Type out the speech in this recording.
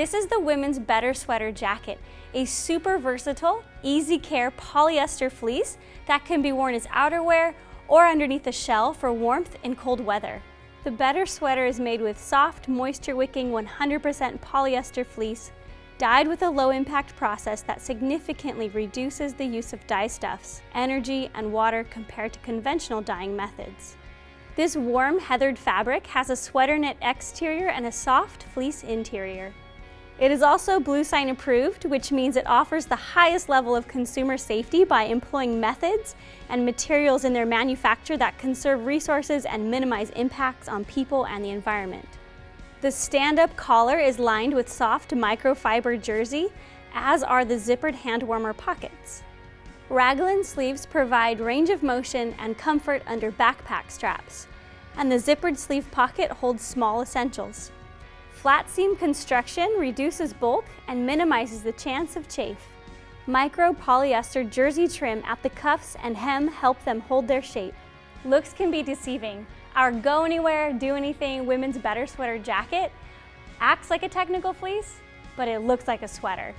This is the Women's Better Sweater Jacket, a super versatile, easy care polyester fleece that can be worn as outerwear or underneath a shell for warmth in cold weather. The Better Sweater is made with soft, moisture-wicking 100% polyester fleece dyed with a low-impact process that significantly reduces the use of dye stuffs, energy, and water compared to conventional dyeing methods. This warm, heathered fabric has a sweater knit exterior and a soft fleece interior. It is also Bluesign approved, which means it offers the highest level of consumer safety by employing methods and materials in their manufacture that conserve resources and minimize impacts on people and the environment. The stand-up collar is lined with soft microfiber jersey, as are the zippered hand warmer pockets. Raglan sleeves provide range of motion and comfort under backpack straps, and the zippered sleeve pocket holds small essentials. Flat seam construction reduces bulk and minimizes the chance of chafe. Micro polyester jersey trim at the cuffs and hem help them hold their shape. Looks can be deceiving, our Go Anywhere, Do Anything Women's Better Sweater Jacket acts like a technical fleece, but it looks like a sweater.